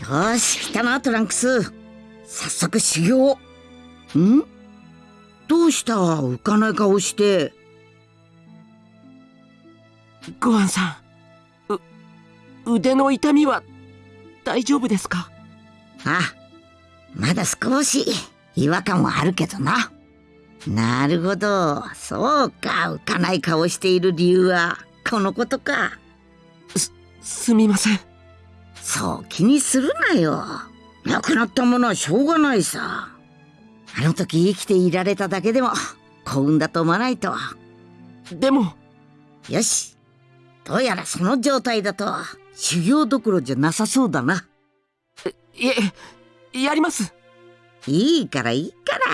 よし来たなトランクス。早速修行。ん？どうした？浮かない顔して。ごはんさんう腕の痛みは大丈夫ですか？あまだ少し違和感はあるけどな。なるほど。そうか。浮かない顔している理由はこのことか。すすみませんそう気にするなよ。亡くなったものはしょうがないさ。あの時生きていられただけでも幸運だと思わないと。でも。よし。どうやらその状態だと修行どころじゃなさそうだな。いえやります。いいからいいから。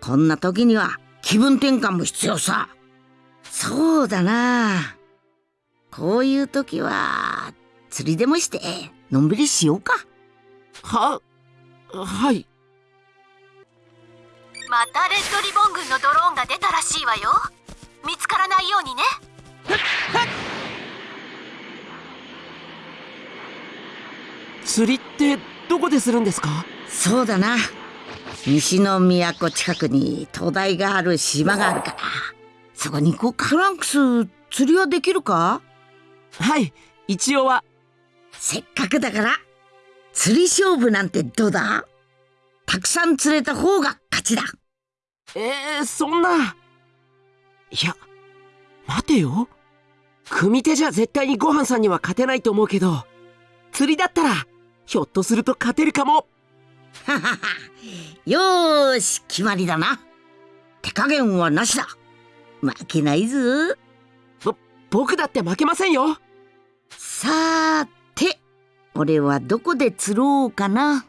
こんな時には気分転換も必要さ。そうだな。こういう時は釣りでもしてのんびりしようか。ははい。またレッドリボン軍のドローンが出たらしいわよ。見つからないようにね。釣りってどこでするんですか？そうだな。西の都近くに灯台がある島があるからそこに行こうか。フランクス釣りはできるか？はい。一応はせっかくだから釣り勝負なんてどうだ？たくさん釣れた方が勝ちだ。えー、そんな。いや待てよ。組手じゃ絶対にごはんさんには勝てないと思うけど釣りだったらひょっとすると勝てるかも。ははは。よーし決まりだな。手加減はなしだ。負けないぞ。ぼ僕だって負けませんよ。さーて俺はどこで釣ろうかな。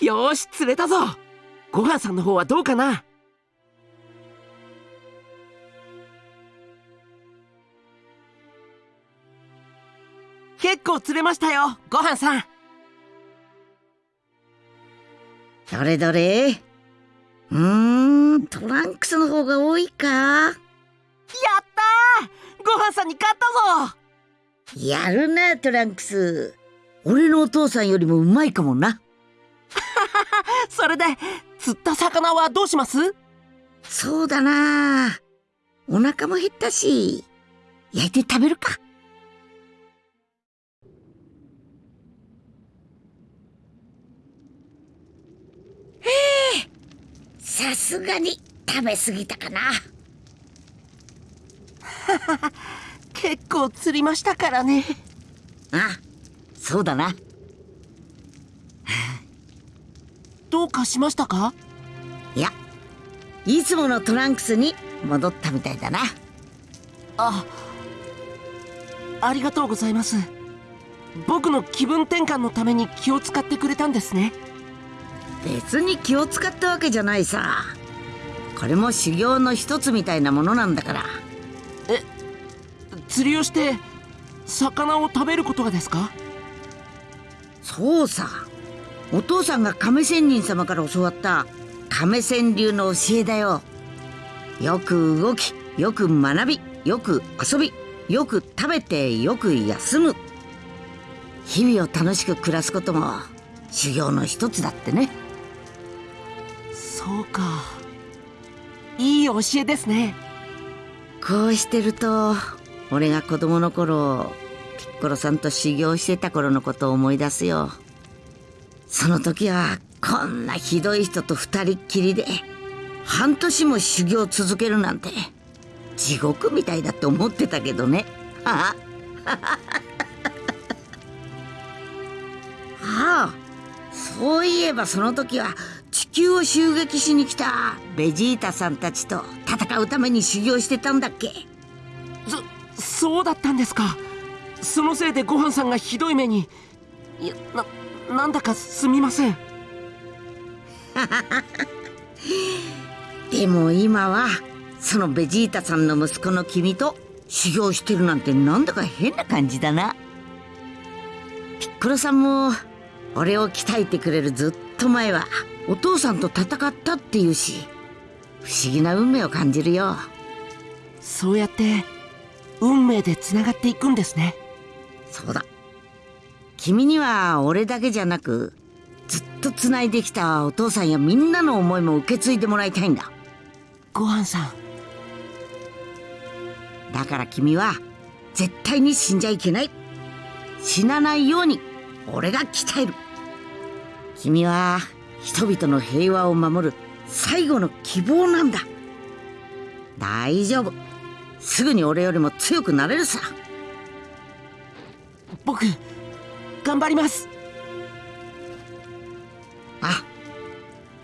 よーし釣れたぞ。ごはんさんの方はどうかな？結構釣れましたよごはんさん。どれどれ？うーんトランクスの方が多いか。やったー！ごはんさんに勝ったぞ！やるなトランクス。俺のお父さんよりもうまいかもなそれで釣った魚はどうします？そうだな。お腹も減ったし焼いて食べるか。へえさすがに食べ過ぎたかな。結構釣りましたからね。あそうだなどうかしましたか？いやいつものトランクスに戻ったみたいだな。あありがとうございます。僕の気分転換のために気を使ってくれたんですね。別に気を使ったわけじゃないさ。これも修行の一つみたいなものなんだから。え釣りをして魚を食べることがですか？そうさお父さんが亀仙人様から教わった亀仙流の教えだよ。よく動きよく学びよく遊びよく食べてよく休む。日々を楽しく暮らすことも修行の一つだってね。そうか。いい教えですね。こうしてると俺が子供の頃ピッコロさんと修行してた頃のことを思い出すよその時はこんなひどい人と二人っきりで半年も修行続けるなんて地獄みたいだって思ってたけどね。は あああそういえばその時はちっ球を襲撃しに来たベジータさんたちと戦うために修行してたんだっけ？そそうだったんですか。そのせいでごはんさんがひどい目に。いやななんだかすみません。でも今はそのベジータさんの息子の君と修行してるなんてなんだか変な感じだな。ピッコロさんも俺を鍛えてくれるずっと前はお父さんと戦ったっていうし不思議な運命を感じるよ。そうやって運命でつながっていくんですね。そうだ君には俺だけじゃなくずっとつないできたお父さんやみんなの思いも受け継いでもらいたいんだ。ごはんさん。だから君は絶対に死んじゃいけない。死なないように俺が鍛える。君は人々の平和を守る最後の希望なんだ。大丈夫。すぐに俺よりも強くなれるさ。僕頑張ります。あ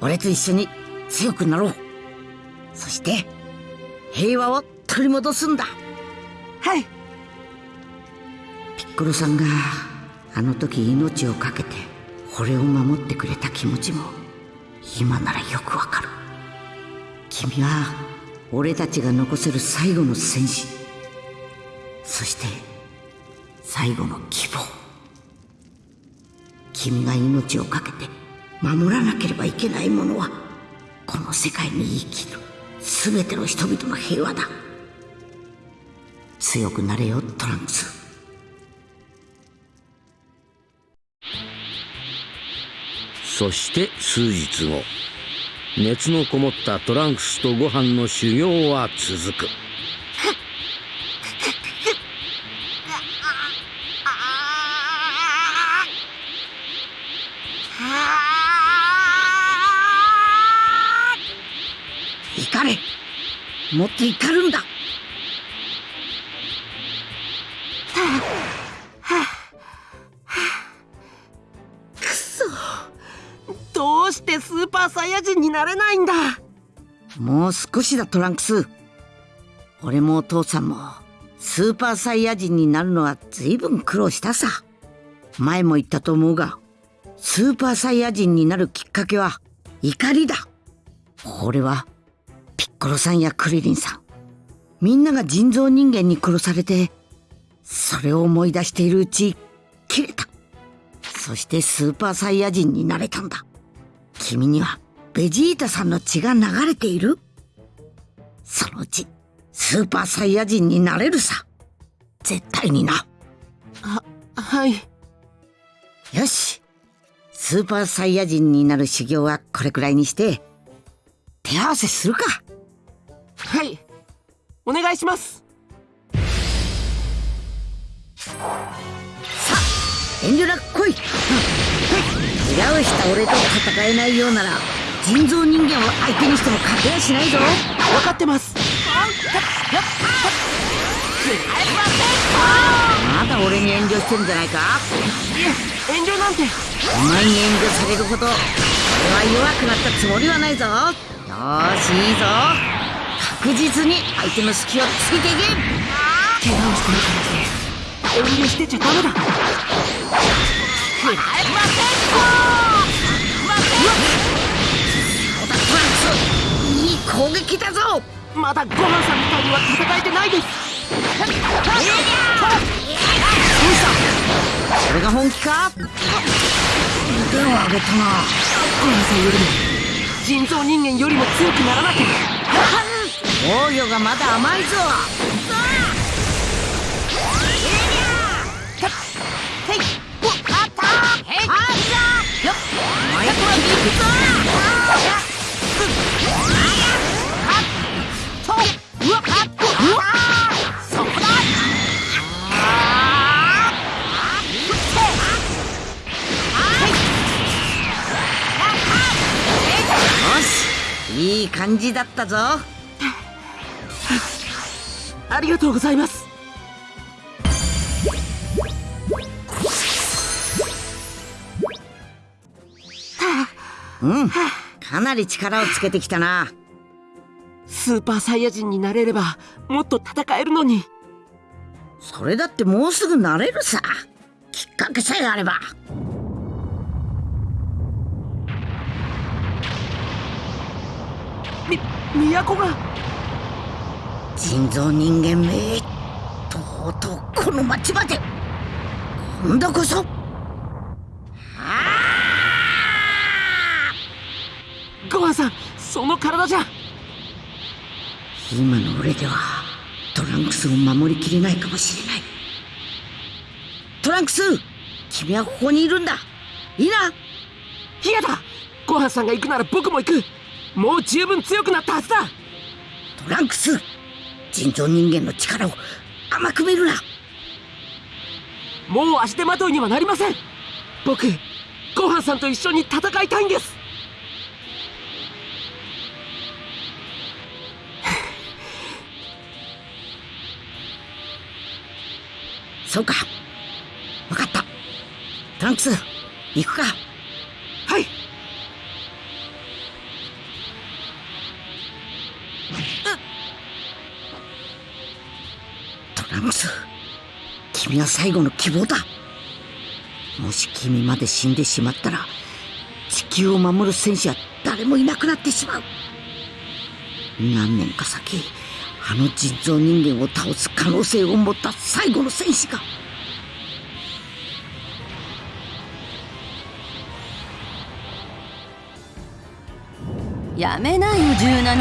俺と一緒に強くなろう。そして平和を取り戻すんだ。はい。ピッコロさんがあの時命を懸けて俺を守ってくれた気持ちも今ならよくわかる。君は俺たちが残せる最後の戦士。そして最後の希望君が命を懸けて守らなければいけないものはこの世界に生きる全ての人々の平和だ。強くなれよトランクス。そして数日後熱のこもったトランクスとご飯の修行は続く。もっと怒るんだ。どうしてスーパーサイヤ人になれないんだ。もう少しだトランクス。俺もお父さんもスーパーサイヤ人になるのは随分苦労したさ。前も言ったと思うがスーパーサイヤ人になるきっかけは怒りだ。俺はピッコロさんやクリリンさん。みんなが人造人間に殺されてそれを思い出しているうち切れた。そしてスーパーサイヤ人になれたんだ。君にはベジータさんの血が流れている。そのうちスーパーサイヤ人になれるさ。絶対にな。ははい。よし。スーパーサイヤ人になる修行はこれくらいにして手合わせするかはい。お願いします。遠慮なく来い。怪我をした俺と戦えないようなら人造人間を相手にしても勝てやしないぞ。分かってます。まだ俺に遠慮してるんじゃないか？遠慮なんて。お前に遠慮されるほど俺は弱くなったつもりはないぞ。よーしいいぞ確実に相手の隙をついていけ怪我をしてるからって遠慮してちゃダメだそうだトランクスいい攻撃だぞまだごはんさんみたいには戦えてないですどうしたそれが本気か腕を上げたなごはんさんよりも人造人間よりも強くならなきゃ防御がまだ甘いぞ。いい感じだったぞありがとうございます。うん。かなり力をつけてきたな。スーパーサイヤ人になれればもっと戦えるのに。それだってもうすぐなれるさ。きっかけさえあれば。み都が人造人間めとうとうこの町まで。今度こそ。ごはんさんその体じゃ。今の俺ではトランクスを守りきれないかもしれない。トランクス君はここにいるんだ。いいな。嫌だ。ごはんさんが行くなら僕も行く。もう十分強くなったはずだ。トランクス人造人間の力を甘く見るな。もう足手まといにはなりません。僕ごはんさんと一緒に戦いたいんです。そうか。分かった。トランクス行くか君は最後の希望だ。もし君まで死んでしまったら地球を守る戦士は誰もいなくなってしまう。何年か先あの人造人間を倒す可能性を持った最後の戦士が。やめなよ17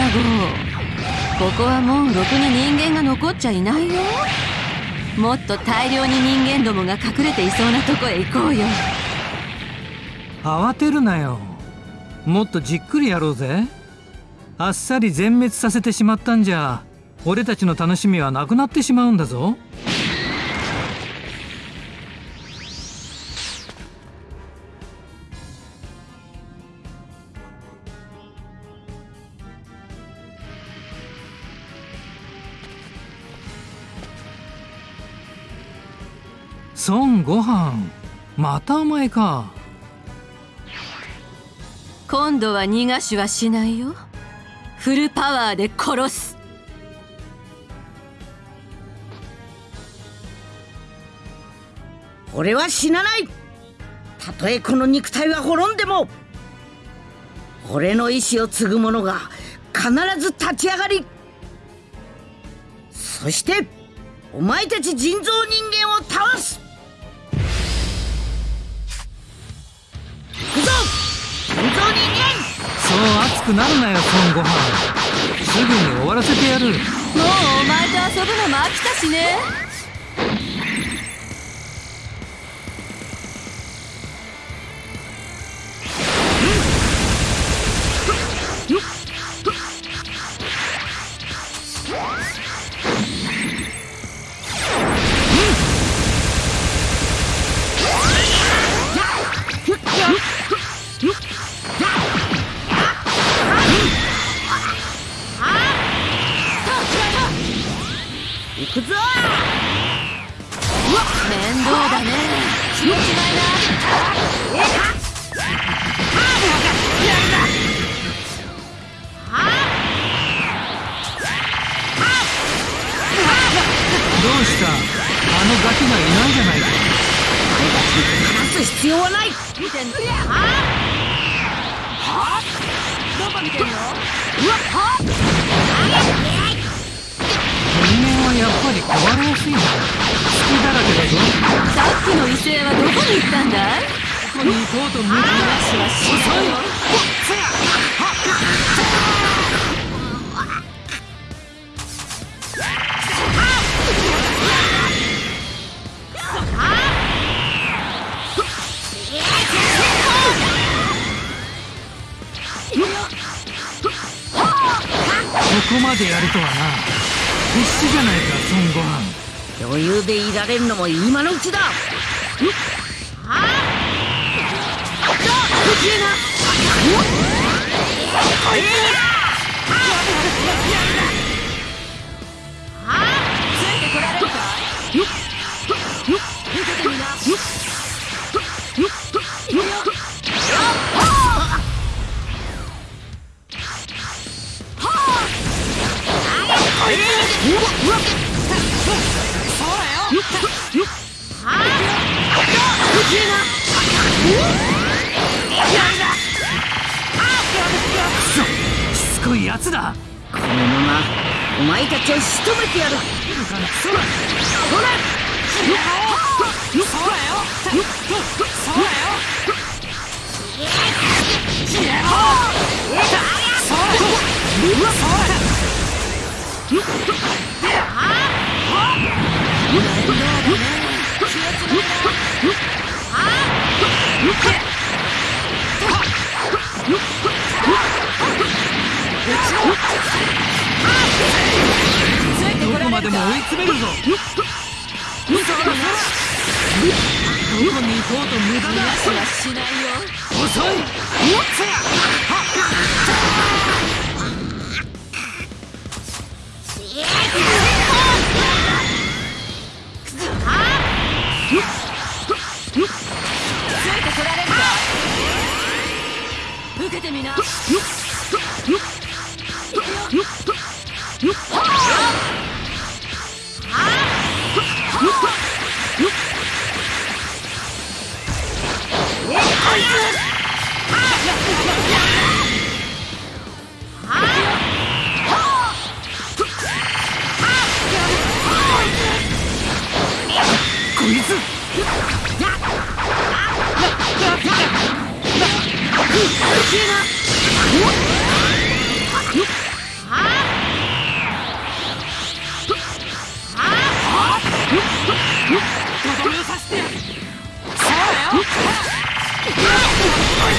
号。ここはもうろくに人間が残っちゃいないよ。もっと大量に人間どもが隠れていそうなとこへ行こうよ。慌てるなよ。もっとじっくりやろうぜ。あっさり全滅させてしまったんじゃ俺たちの楽しみはなくなってしまうんだぞ。孫悟飯。またお前か。今度は逃がしはしないよ。フルパワーで殺す。俺は死なない。たとえこの肉体は滅んでも俺の意志を継ぐ者が必ず立ち上がり。そしてお前たち人造人間を倒す人造人間そう熱くなるなよ孫悟飯。すぐに終わらせてやる。もうお前と遊ぶのも飽きたしね。でやるとはな。必死じゃないか孫悟飯。余裕でいられるのも今のうちだ。ついてしつこいやつだこのまま。お前たちを仕留めてやる。どこまでも追い詰めるぞ。そらそらどこうと無駄だ逃がしはしないよ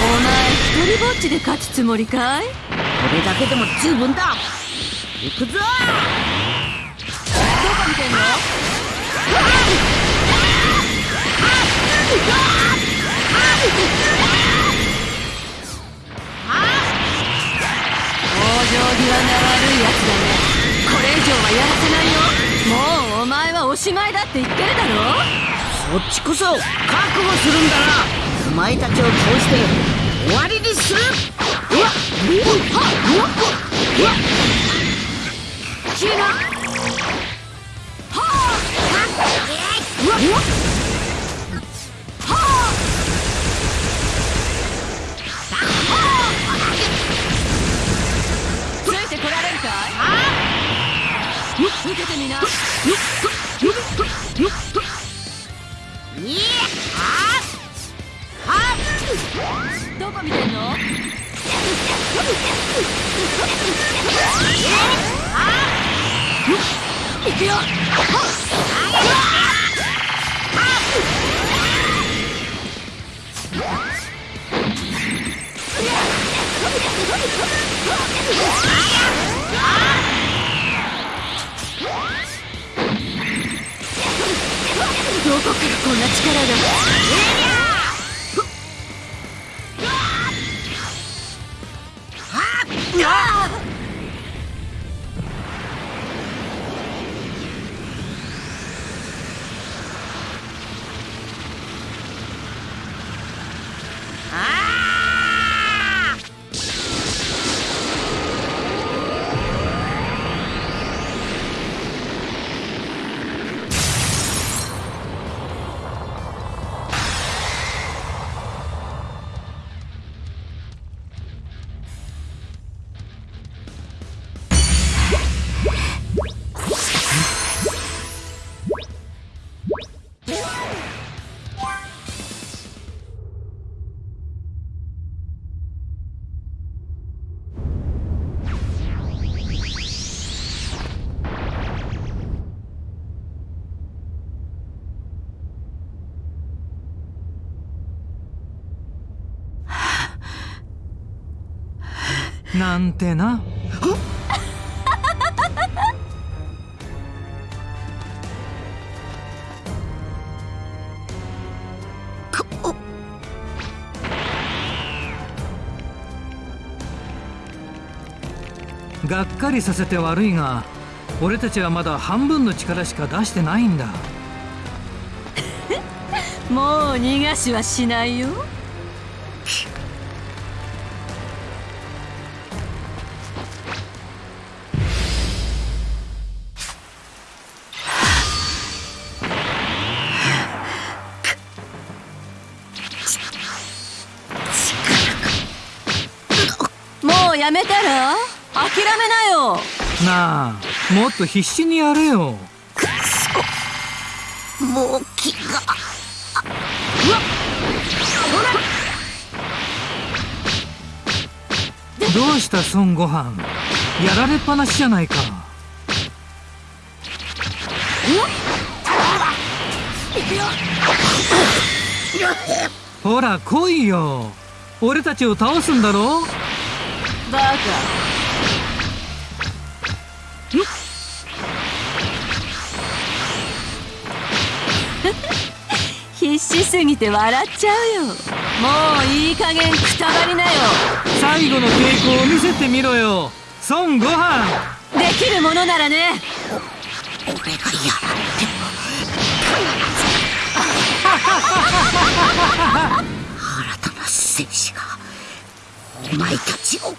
お前一人ぼっちで勝つつもりかい？これだけでも十分だ。行くぞ！どこ見てんの？往生際が悪いやつだね。これ以上はやらせないよ。もうお前はおしまいだって言ってるだろ？そっちこそ覚悟するんだな。お前たちを通して終わりにす。るうわっうわっうわっ消えなうわっうわっついてこられるかい受けてみななんてな。がっかりさせて悪いが俺たちはまだ半分の力しか出してないんだ。もう逃がしはしないよな。あもっと必死にやれよ。もう気が。どうした孫悟飯。やられっぱなしじゃないか。ほら来いよ。俺たちを倒すんだろ？バカ必死すぎて笑っちゃうよ。もういい加減くたばりなよ。最後の抵抗を見せてみろよ。孫悟飯。できるものならね。俺がやられても新たな戦士がお前たちを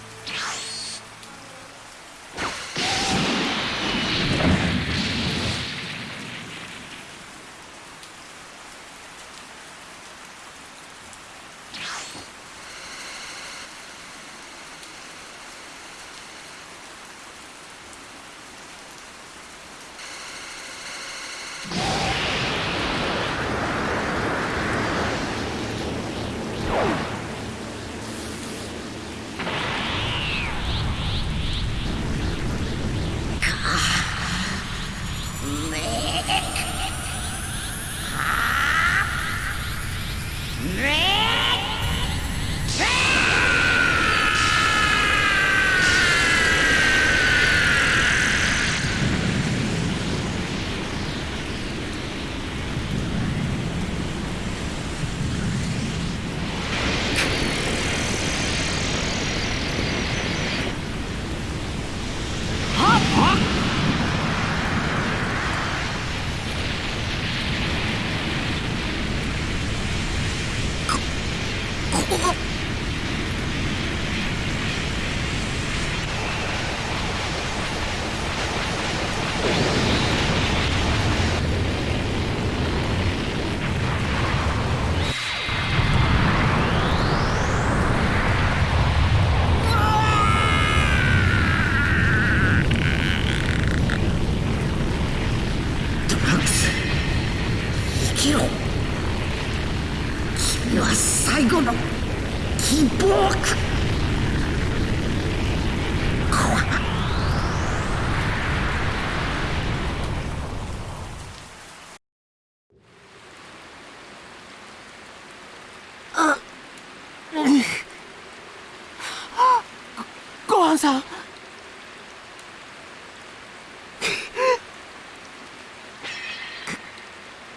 さん。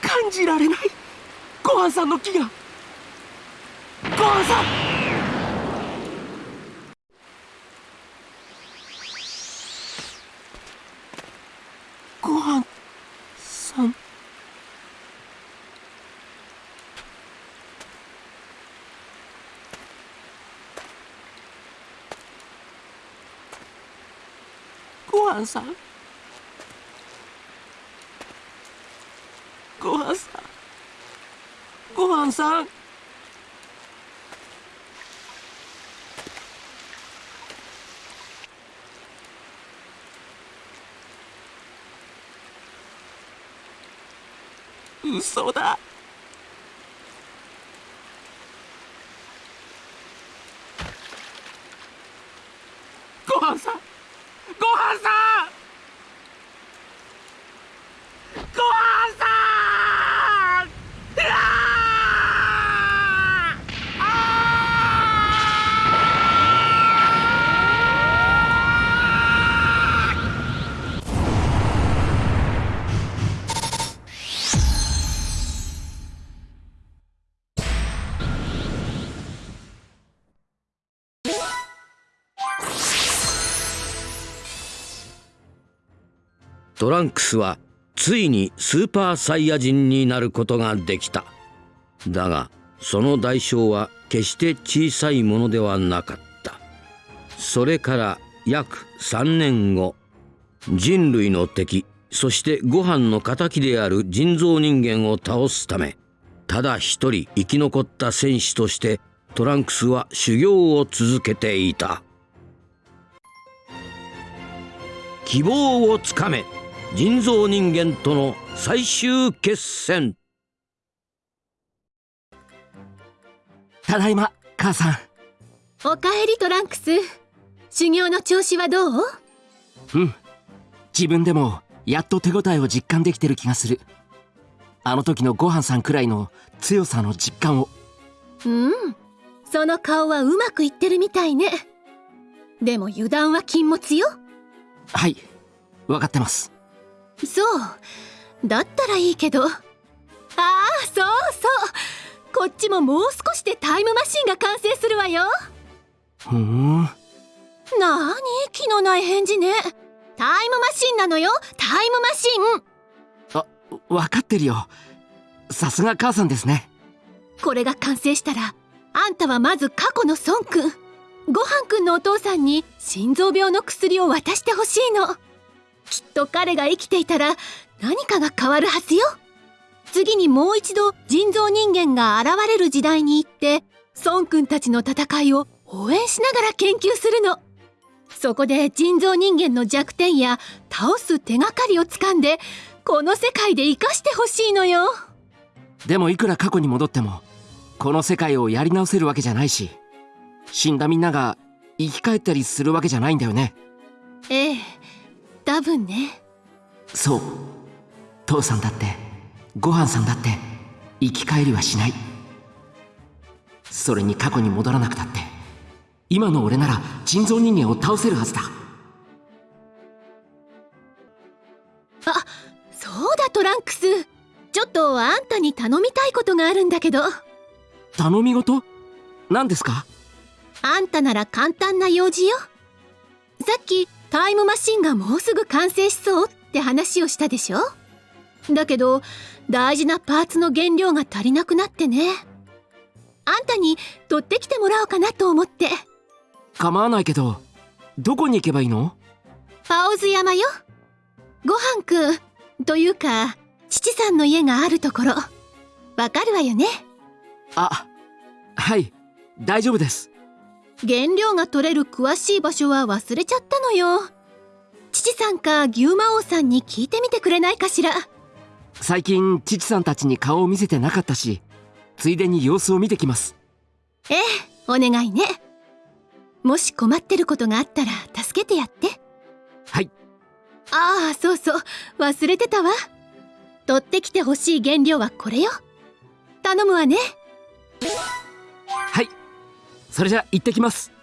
感じられない。ごはんさんの気がごはんさんごはんさんごはんさん。ごはんさん。ごはんさん。嘘だ。トランクスはついにスーパーサイヤ人になることができた。だがその代償は決して小さいものではなかった。それから約3年後人類の敵そしてご飯の敵である人造人間を倒すためただ一人生き残った戦士としてトランクスは修行を続けていた。希望をつかめ。人造人間との最終決戦。ただいま母さん。おかえりトランクス。修行の調子はどう？うん。自分でもやっと手応えを実感できてる気がする。あの時のごはんさんくらいの強さの実感を。うん。その顔はうまくいってるみたいね。でも油断は禁物よ。はい。分かってますそう。だったらいいけど。ああそうそう。こっちももう少しでタイムマシンが完成するわよ。ふん。なーに気のない返事ね。タイムマシンなのよ。タイムマシン。あ分かってるよ。さすが母さんですね。これが完成したらあんたはまず過去の孫くん。ごはんくんのお父さんに心臓病の薬を渡してほしいのきっと彼が生きていたら何かが変わるはずよ。次にもう一度人造人間が現れる時代に行って孫くんたちの戦いを応援しながら研究するの。そこで人造人間の弱点や倒す手がかりをつかんでこの世界で生かしてほしいのよ。でもいくら過去に戻ってもこの世界をやり直せるわけじゃないし死んだみんなが生き返ったりするわけじゃないんだよね。ええ多分ね。そう。父さんだってごはんさんだって生き返りはしない。それに過去に戻らなくたって今の俺なら人造人間を倒せるはずだ。あそうだトランクス。ちょっとあんたに頼みたいことがあるんだけど。頼み事？何ですか？あんたなら簡単な用事よ。さっきタイムマシンがもうすぐ完成しそうって話をしたでしょ？だけど大事なパーツの原料が足りなくなってね。あんたに取ってきてもらおうかなと思って。構わないけどどこに行けばいいの？パオズ山よ。ごはんくんというか父さんの家があるところ。わかるわよね？あはい大丈夫です原料が取れる詳しい場所は忘れちゃったのよ。父さんか牛魔王さんに聞いてみてくれないかしら。最近父さんたちに顔を見せてなかったしついでに様子を見てきます。ええお願いね。もし困ってることがあったら助けてやって。はい。ああそうそう。忘れてたわ。取ってきてほしい原料はこれよ。頼むわね。はいそれじゃ行ってきます。